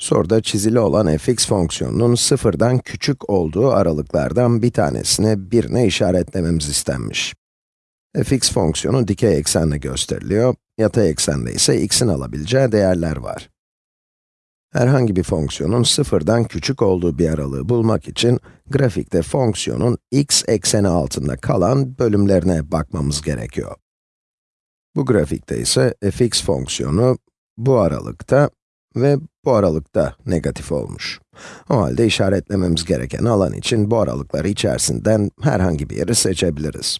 Soruda çizili olan fx fonksiyonunun sıfırdan küçük olduğu aralıklardan bir tanesini birine işaretlememiz istenmiş. fx fonksiyonu dikey eksenle gösteriliyor, yatay eksende ise x'in alabileceği değerler var. Herhangi bir fonksiyonun sıfırdan küçük olduğu bir aralığı bulmak için, grafikte fonksiyonun x ekseni altında kalan bölümlerine bakmamız gerekiyor. Bu grafikte ise fx fonksiyonu bu aralıkta ve bu aralıkta negatif olmuş. O halde işaretlememiz gereken alan için bu aralıklar içerisinden herhangi bir yeri seçebiliriz.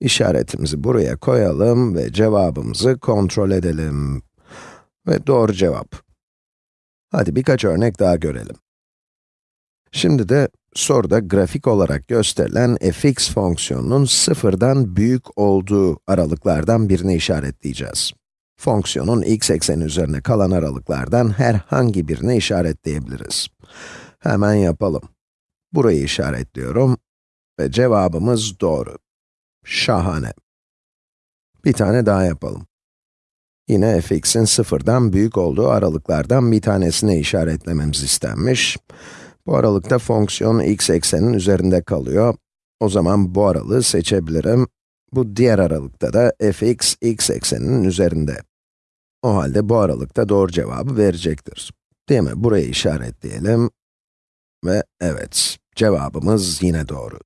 İşaretimizi buraya koyalım ve cevabımızı kontrol edelim. Ve doğru cevap. Hadi birkaç örnek daha görelim. Şimdi de soruda grafik olarak gösterilen fx fonksiyonunun sıfırdan büyük olduğu aralıklardan birini işaretleyeceğiz. Fonksiyonun x ekseni üzerine kalan aralıklardan herhangi birini işaretleyebiliriz. Hemen yapalım. Burayı işaretliyorum ve cevabımız doğru. Şahane. Bir tane daha yapalım. Yine fx'in sıfırdan büyük olduğu aralıklardan bir tanesini işaretlememiz istenmiş. Bu aralıkta fonksiyon x eksenin üzerinde kalıyor. O zaman bu aralığı seçebilirim. Bu diğer aralıkta da fx, x ekseninin üzerinde. O halde bu aralıkta doğru cevabı verecektir. Değil mi? Burayı işaretleyelim. Ve evet, cevabımız yine doğru.